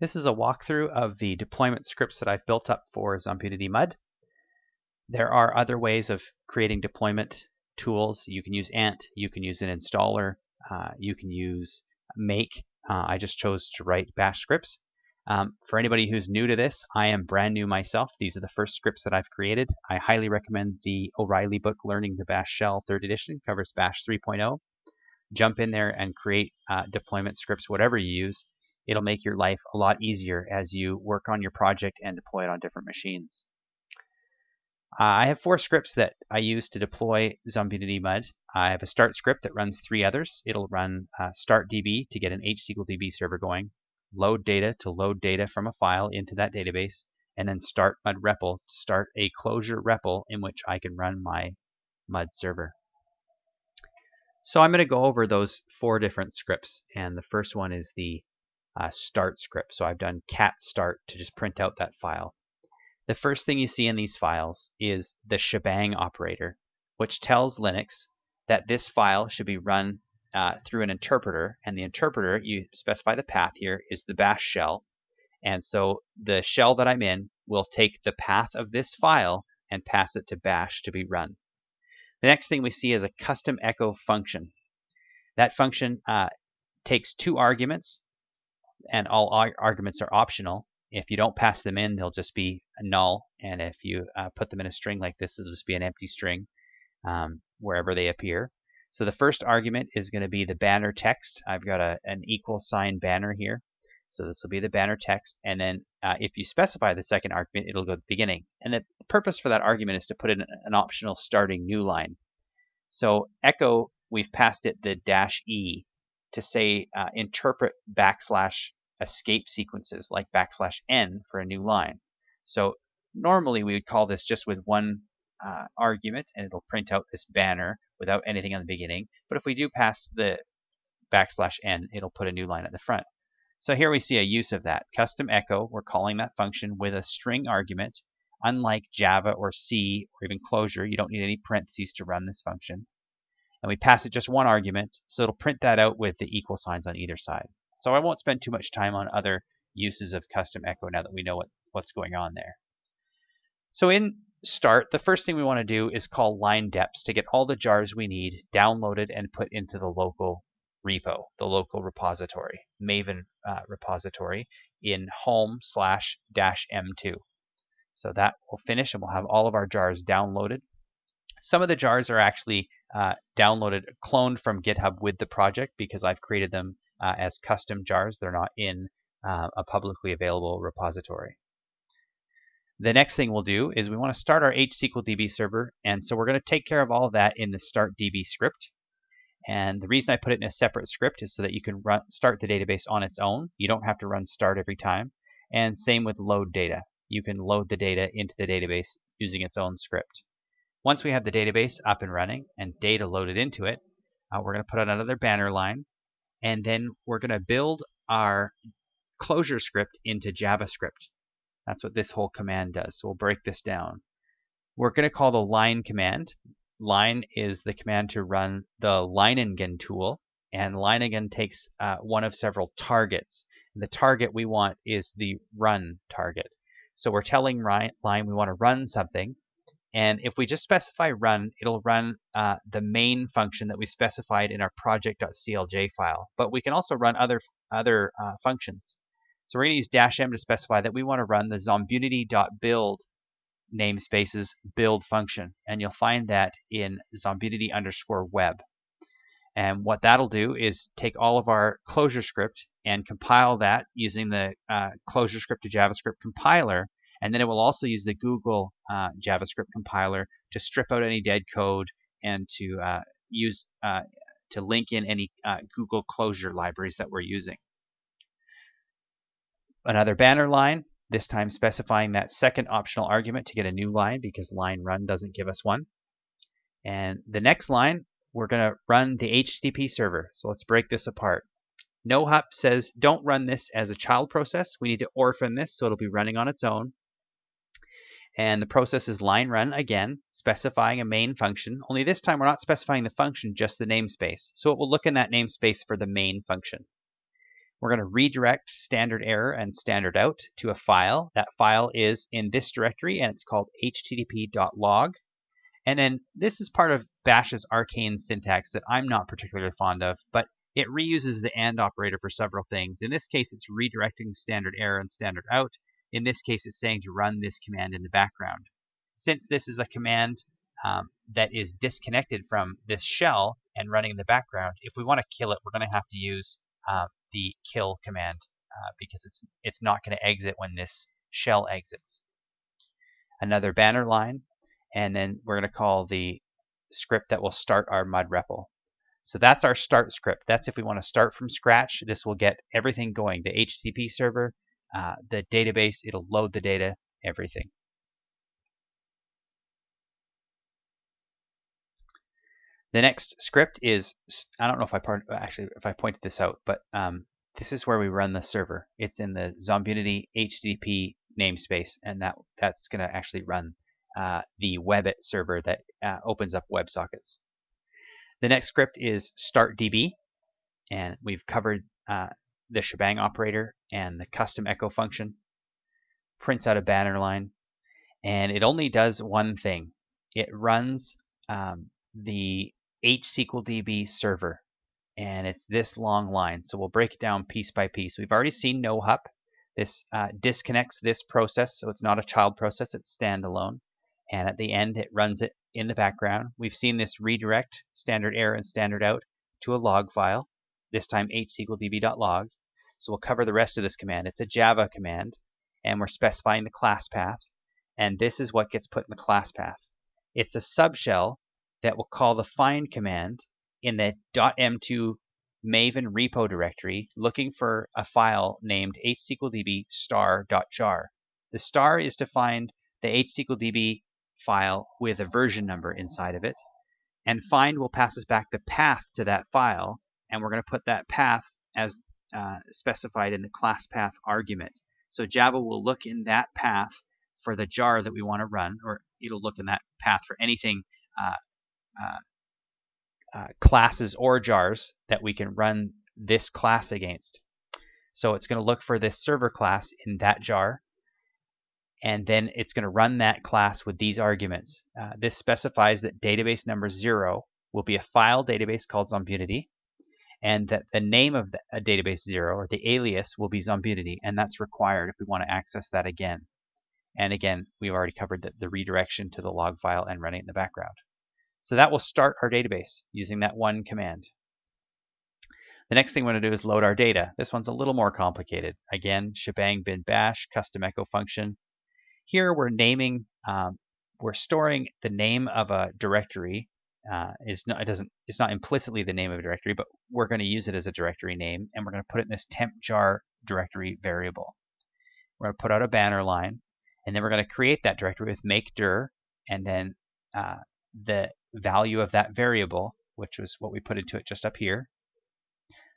This is a walkthrough of the deployment scripts that I've built up for Zombunity Mud. There are other ways of creating deployment tools. You can use Ant, you can use an installer, uh, you can use Make. Uh, I just chose to write bash scripts. Um, for anybody who's new to this, I am brand new myself. These are the first scripts that I've created. I highly recommend the O'Reilly book, Learning the Bash Shell 3rd edition, covers Bash 3.0. Jump in there and create uh, deployment scripts, whatever you use. It'll make your life a lot easier as you work on your project and deploy it on different machines. Uh, I have four scripts that I use to deploy Zombunity Mud. I have a start script that runs three others. It'll run uh, startdb to get an HSQLDB server going, load data to load data from a file into that database, and then start mud REPL to start a Clojure REPL in which I can run my mud server. So I'm going to go over those four different scripts, and the first one is the uh, start script. So I've done cat start to just print out that file. The first thing you see in these files is the shebang operator, which tells Linux that this file should be run uh, through an interpreter, and the interpreter, you specify the path here, is the bash shell. And so the shell that I'm in will take the path of this file and pass it to bash to be run. The next thing we see is a custom echo function. That function uh, takes two arguments, and all arguments are optional. If you don't pass them in, they'll just be null. And if you uh, put them in a string like this, it'll just be an empty string um, wherever they appear. So the first argument is going to be the banner text. I've got a, an equal sign banner here. So this will be the banner text. And then uh, if you specify the second argument, it'll go to the beginning. And the purpose for that argument is to put in an optional starting new line. So echo, we've passed it the dash E to say uh, interpret backslash escape sequences like backslash n for a new line. So normally we would call this just with one uh, argument and it'll print out this banner without anything on the beginning. But if we do pass the backslash n, it'll put a new line at the front. So here we see a use of that. Custom echo, we're calling that function with a string argument. Unlike Java or C or even Clojure, you don't need any parentheses to run this function. And we pass it just one argument, so it'll print that out with the equal signs on either side. So I won't spend too much time on other uses of custom echo now that we know what, what's going on there. So in start, the first thing we want to do is call lein deps to get all the jars we need downloaded and put into the local repo, the local repository, Maven uh, repository in home slash dash M2. So that will finish and we'll have all of our jars downloaded. Some of the jars are actually uh, downloaded, cloned from GitHub with the project because I've created them uh, as custom jars. They're not in uh, a publicly available repository. The next thing we'll do is we want to start our HSQLDB server, and so we're going to take care of all of that in the startdb script. And the reason I put it in a separate script is so that you can run, start the database on its own. You don't have to run start every time. And same with load data. You can load the data into the database using its own script. Once we have the database up and running and data loaded into it, uh, we're going to put out another banner line and then we're going to build our ClojureScript into JavaScript. That's what this whole command does. So we'll break this down. We're going to call the lein command. Lein is the command to run the Leiningen tool, and Leiningen takes uh, one of several targets. And the target we want is the run target. So we're telling lein we want to run something, and if we just specify run, it'll run uh, the main function that we specified in our project.clj file. But we can also run other, other uh, functions. So we're going to use dash m to specify that we want to run the zombunity.build namespaces build function. And you'll find that in zombunity underscore web. And what that'll do is take all of our ClojureScript and compile that using the uh, ClojureScript to JavaScript compiler and then it will also use the Google uh, JavaScript compiler to strip out any dead code and to uh, use uh, to link in any uh, Google closure libraries that we're using. Another banner line, this time specifying that second optional argument to get a new line because lein run doesn't give us one. And the next line, we're going to run the HTTP server. So let's break this apart. NoHup says don't run this as a child process. We need to orphan this so it'll be running on its own. And the process is lein run again, specifying a main function, only this time we're not specifying the function, just the namespace. So it will look in that namespace for the main function. We're going to redirect standard error and standard out to a file. That file is in this directory and it's called http.log. And then this is part of Bash's arcane syntax that I'm not particularly fond of, but it reuses the AND operator for several things. In this case, it's redirecting standard error and standard out. In this case, it's saying to run this command in the background. Since this is a command um, that is disconnected from this shell and running in the background, if we want to kill it, we're going to have to use uh, the kill command uh, because it's it's not going to exit when this shell exits. Another banner line, and then we're going to call the script that will start our mud REPL. So that's our start script. That's if we want to start from scratch. This will get everything going. The HTTP server, uh, the database, it'll load the data, everything. The next script is, I don't know if I part, actually if I pointed this out, but um, this is where we run the server. It's in the Zombunity HTTP namespace, and that that's going to actually run uh, the Webbit server that uh, opens up WebSockets. The next script is startdb, and we've covered uh, the shebang operator and the custom echo function. Prints out a banner line, and it only does one thing. It runs um, the HSQLDB server, and it's this long line. So we'll break it down piece by piece. We've already seen NoHup. This uh, disconnects this process, so it's not a child process, it's standalone. And at the end, it runs it in the background. We've seen this redirect standard error and standard out to a log file, this time hsqldb.log. So we'll cover the rest of this command. It's a Java command, and we're specifying the class path. And this is what gets put in the class path. It's a subshell that will call the find command in the .m2 Maven repo directory looking for a file named hsqldb star.jar. The star is to find the hsqldb file with a version number inside of it. And find will pass us back the path to that file, and we're going to put that path as uh, specified in the class path argument. So Java will look in that path for the jar that we want to run, or it'll look in that path for anything uh, uh, uh, classes or jars that we can run this class against. So it's going to look for this server class in that jar, and then it's going to run that class with these arguments. Uh, this specifies that database number zero will be a file database called Zombunity, and that the name of the, a database zero or the alias will be Zombunity, and that's required if we want to access that again. And again, we've already covered the, the redirection to the log file and running it in the background. So that will start our database using that one command. The next thing we want to do is load our data. This one's a little more complicated. Again, shebang bin bash, custom echo function. Here we're naming, um, we're storing the name of a directory. Uh, is not, it doesn't, it's not implicitly the name of a directory, but we're going to use it as a directory name, and we're going to put it in this temp jar directory variable. We're going to put out a banner line, and then we're going to create that directory with make dir, and then uh, the value of that variable, which was what we put into it just up here.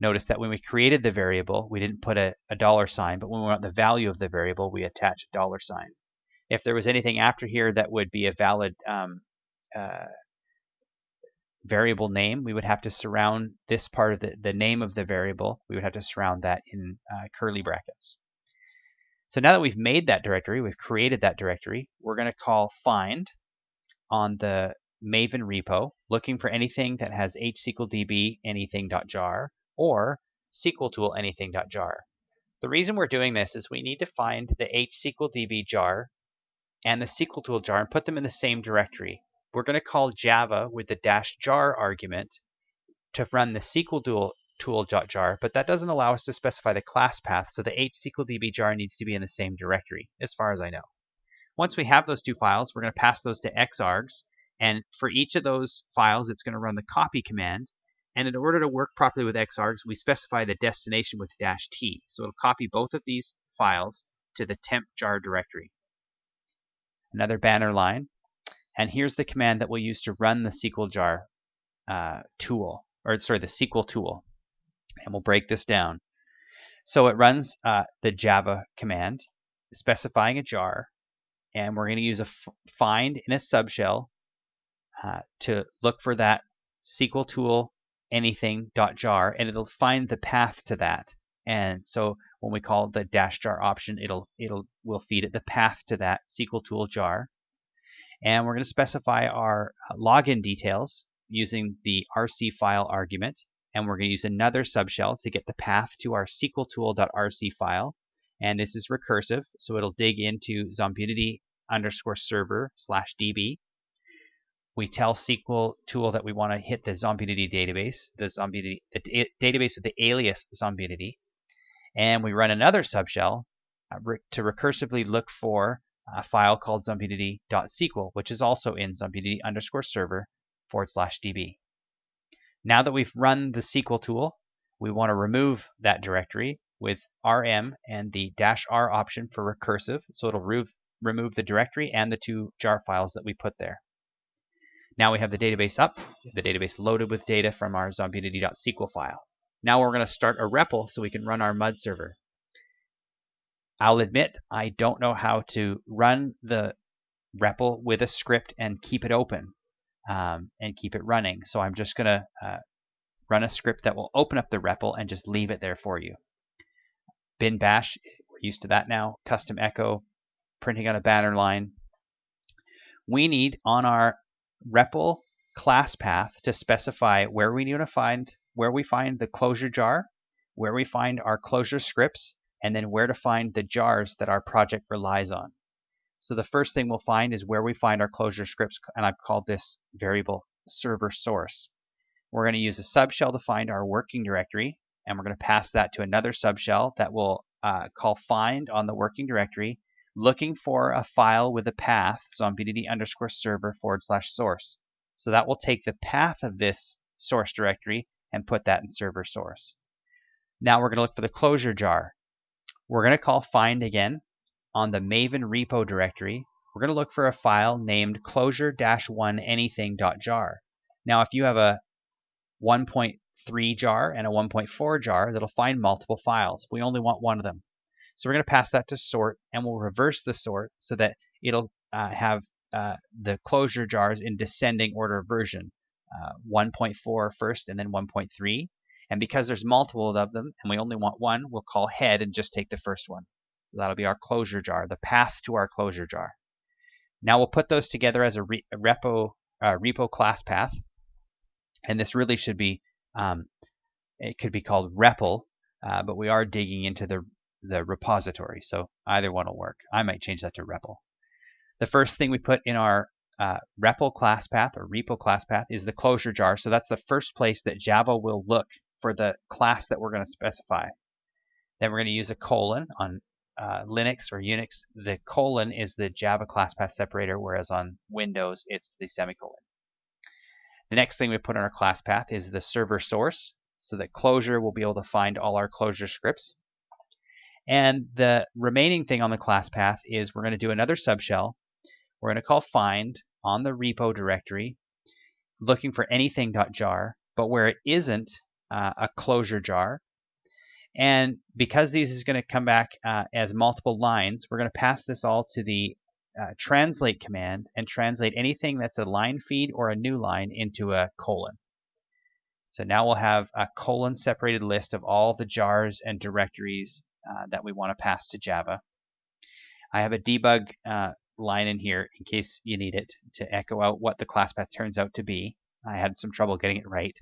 Notice that when we created the variable, we didn't put a, a dollar sign, but when we want the value of the variable, we attach a dollar sign. If there was anything after here that would be a valid um, uh, variable name, we would have to surround this part of the, the name of the variable, we would have to surround that in uh, curly brackets. So now that we've made that directory, we've created that directory, we're going to call find on the Maven repo looking for anything that has hsqldb anything.jar or SQLtool anything.jar. The reason we're doing this is we need to find the hsqldb jar and the SQLtool jar and put them in the same directory. We're going to call Java with the dash jar argument to run the SQLtool tool.jar, but that doesn't allow us to specify the class path, so the hsqldb jar needs to be in the same directory, as far as I know. Once we have those two files, we're going to pass those to xargs, and for each of those files, it's going to run the copy command. And in order to work properly with xargs, we specify the destination with dash t. So it'll copy both of these files to the temp jar directory. Another banner line. And here's the command that we'll use to run the SQL jar uh, tool, or sorry, the SQL tool. And we'll break this down. So it runs uh, the Java command specifying a jar, and we're going to use a find in a subshell uh, to look for that SQL tool anything.jar and it'll find the path to that And so when we call the dash jar option, it'll it'll will feed it the path to that SQL tool jar. And we're going to specify our uh, login details using the RC file argument. And we're going to use another subshell to get the path to our SQLtool.rc file. And this is recursive, so it'll dig into Zombunity underscore server slash db. We tell SQL tool that we want to hit the Zombunity database, the Zombunity the database with the alias Zombunity, and we run another subshell uh, to recursively look for a file called zombunity.sql, which is also in zombunity underscore server forward slash db. Now that we've run the SQL tool, we want to remove that directory with rm and the dash r option for recursive, so it'll remove, remove the directory and the two jar files that we put there. Now we have the database up, the database loaded with data from our zombunity.sql file. Now we're going to start a REPL so we can run our MUD server. I'll admit I don't know how to run the REPL with a script and keep it open um, and keep it running. So I'm just going to uh, run a script that will open up the REPL and just leave it there for you. Bin bash, we're used to that now. Custom echo, printing on a banner line. We need on our REPL class path to specify where we need to find where we find the Clojure jar, where we find our Clojure scripts, and then where to find the jars that our project relies on. So the first thing we'll find is where we find our Clojure scripts, and I've called this variable server source. We're going to use a subshell to find our working directory, and we're going to pass that to another subshell that will uh, call find on the working directory, looking for a file with a path, zombunity underscore server forward slash source. So that will take the path of this source directory and put that in server source. Now we're going to look for the Clojure jar. We're going to call find again on the Maven repo directory. We're going to look for a file named clojure-1 anything.jar. Now if you have a 1.3 jar and a 1.4 jar, that'll find multiple files. We only want one of them. So we're going to pass that to sort and we'll reverse the sort so that it'll uh, have uh, the Clojure jars in descending order of version. Uh, 1.4 first and then 1.3. And because there's multiple of them and we only want one, we'll call head and just take the first one. So that'll be our Clojure jar, the path to our Clojure jar. Now we'll put those together as a, re a repo, uh, repo class path. And this really should be, um, it could be called REPL, uh, but we are digging into the, the repository. So either one will work. I might change that to REPL. The first thing we put in our uh, REPL class path or repo class path is the Clojure jar. So that's the first place that Java will look for the class that we're going to specify. Then we're going to use a colon on uh, Linux or Unix. The colon is the Java class path separator, whereas on Windows it's the semicolon. The next thing we put on our class path is the server source, so that Clojure will be able to find all our Clojure scripts. And the remaining thing on the class path is we're going to do another subshell. We're going to call find on the repo directory, looking for anything.jar, but where it isn't, uh, a Clojure jar. And because these is going to come back uh, as multiple lines, we're going to pass this all to the uh, translate command and translate anything that's a line feed or a new line into a colon. So now we'll have a colon separated list of all the jars and directories uh, that we want to pass to Java. I have a debug uh, line in here in case you need it to echo out what the class path turns out to be. I had some trouble getting it right.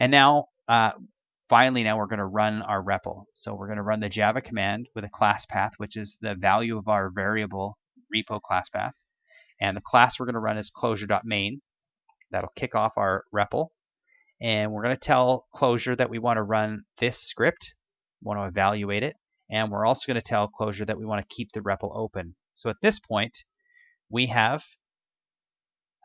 And now, uh, finally, now we're going to run our REPL. So we're going to run the Java command with a class path, which is the value of our variable repo class path. And the class we're going to run is clojure.main. That'll kick off our REPL. And we're going to tell Clojure that we want to run this script, want to evaluate it, and we're also going to tell Clojure that we want to keep the REPL open. So at this point, we have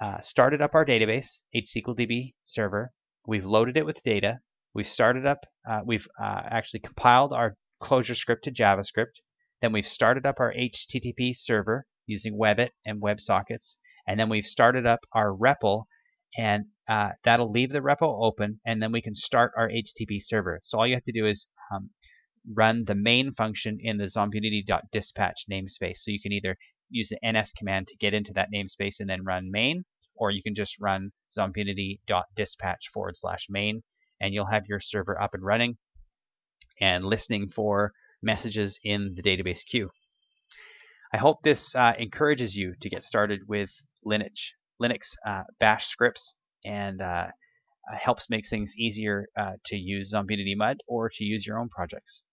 uh, started up our database, HSQLDB server, We've loaded it with data. We've started up, uh, we've uh, actually compiled our ClojureScript to JavaScript. Then we've started up our HTTP server using Webbit and WebSockets. And then we've started up our REPL and uh, that'll leave the REPL open and then we can start our HTTP server. So all you have to do is um, run the main function in the zombunity.dispatch namespace. So you can either use the ns command to get into that namespace and then run main, or you can just run zombunity.dispatch forward slash main and you'll have your server up and running. and listening for messages in the database queue. I hope this uh, encourages you to get started with Linux, Linux uh, bash scripts and uh, helps make things easier uh, to use Zombie Mud or to use your own projects.